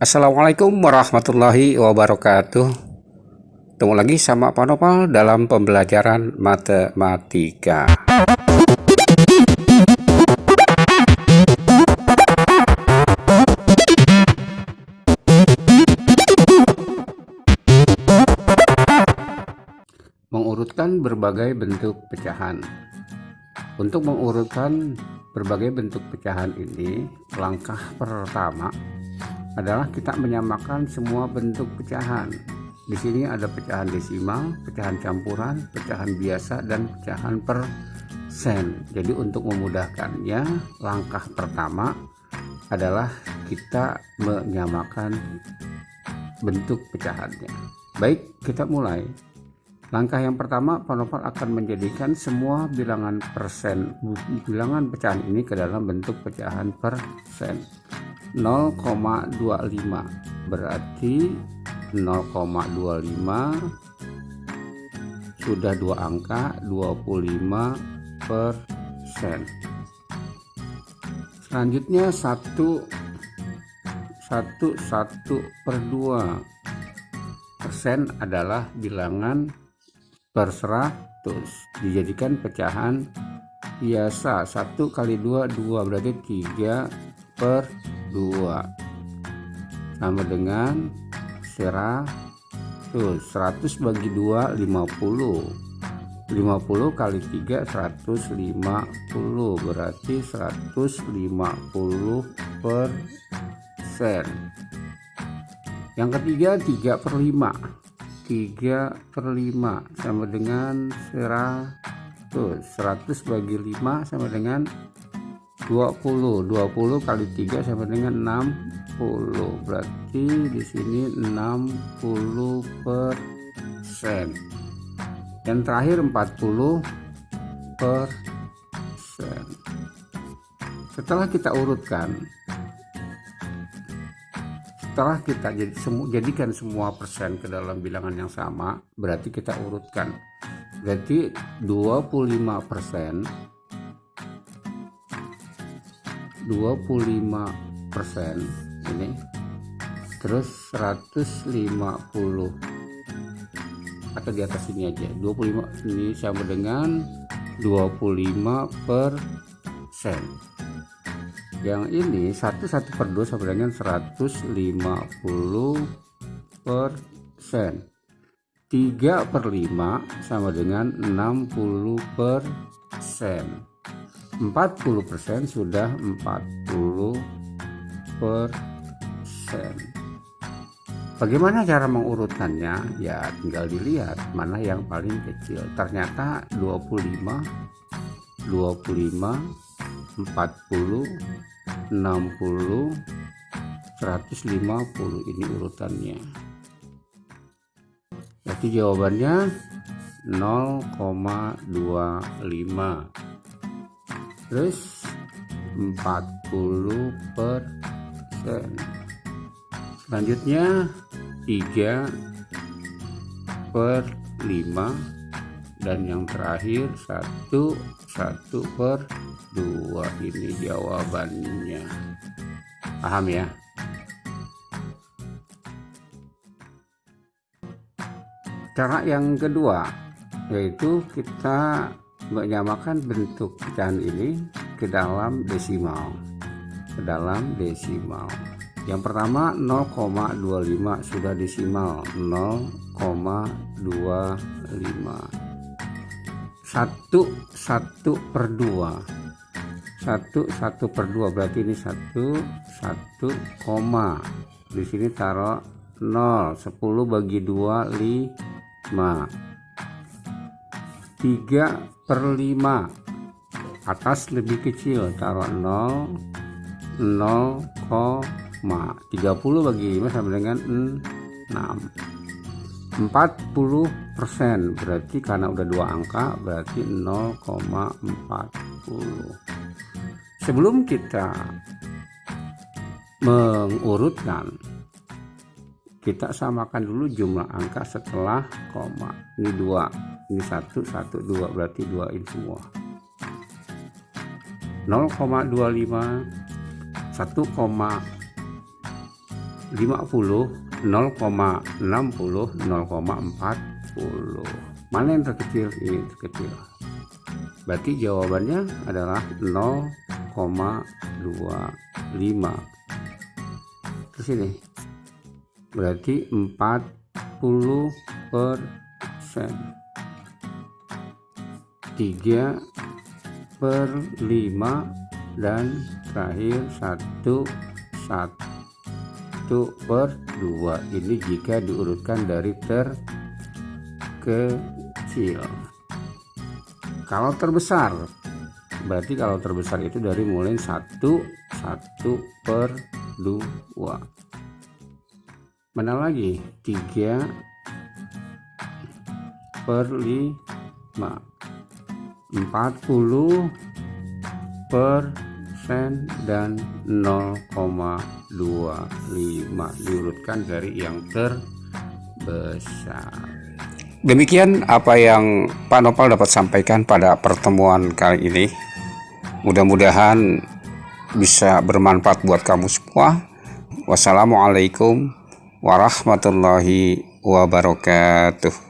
Assalamualaikum warahmatullahi wabarakatuh. Ketemu lagi sama Pak Nopal dalam pembelajaran matematika. Mengurutkan berbagai bentuk pecahan. Untuk mengurutkan berbagai bentuk pecahan ini Langkah pertama adalah kita menyamakan semua bentuk pecahan. Di sini ada pecahan desimal, pecahan campuran, pecahan biasa, dan pecahan persen. Jadi untuk memudahkannya, langkah pertama adalah kita menyamakan bentuk pecahannya. Baik, kita mulai. Langkah yang pertama, Panopal akan menjadikan semua bilangan persen, bilangan pecahan ini ke dalam bentuk pecahan persen. 0,25 berarti 0,25 sudah dua angka 25 persen. Selanjutnya satu satu satu per dua. Persen adalah bilangan per seratus. Dijadikan pecahan biasa. Satu kali dua dua. Berarti tiga per 2 sama dengan 100 100 bagi 2 50 50 kali 3 150 berarti 150 persen yang ketiga 3 per 5 3 per 5 sama dengan 100 100 bagi 5 sama dengan 20 20 kali 3 sama dengan 60 berarti di sini 60 persen. Yang terakhir 40 persen. Setelah kita urutkan setelah kita jadi semu, jadikan semua persen ke dalam bilangan yang sama berarti kita urutkan. Berarti 25 persen 25 persen ini. Terus 150 atau di atas ini aja. 25 ini sama dengan 25 persen. Yang ini 1 1 per 2 sama dengan 150 persen. 3 per 5 sama dengan 60 persen 40% sudah 40 persen Bagaimana cara mengurutkannya? Ya tinggal dilihat mana yang paling kecil. Ternyata 25, 25, 40, 60, 150 ini urutannya. Jadi jawabannya 0,25 terus 40 persen. Selanjutnya 3 per 5 dan yang terakhir 1 1 per 2 ini jawabannya. Paham ya? Cara yang kedua yaitu kita menyamakan bentuk pecahan ini ke dalam desimal. Ke dalam desimal. Yang pertama 0,25 sudah desimal. 0,25 satu satu per dua. Satu satu per dua. Berarti ini satu satu koma. Di sini taruh 0 10 bagi 2 5 3 per 5 atas lebih kecil taruh 0 0, 30 bagi 5 sama dengan 6 40 persen berarti karena udah dua angka berarti 0,40 sebelum kita mengurutkan kita samakan dulu jumlah angka setelah koma. Ini dua ini satu satu dua berarti dua ini semua 0,25 1,25 50 0,60 0,40 mana yang terkecil? Ini terkecil. Berarti jawabannya adalah 0,25 terus ini berarti 40 persen 3 per 5 dan terakhir 1 1 per 2 ini jika diurutkan dari terkecil. Kalau terbesar berarti kalau terbesar itu dari mulai 1 1 per 2 mana lagi? 3 per 5 40 persen dan 0,25 diurutkan dari yang terbesar. Demikian apa yang Pak Nopal dapat sampaikan pada pertemuan kali ini. Mudah-mudahan bisa bermanfaat buat kamu semua. Wassalamualaikum warahmatullahi wabarakatuh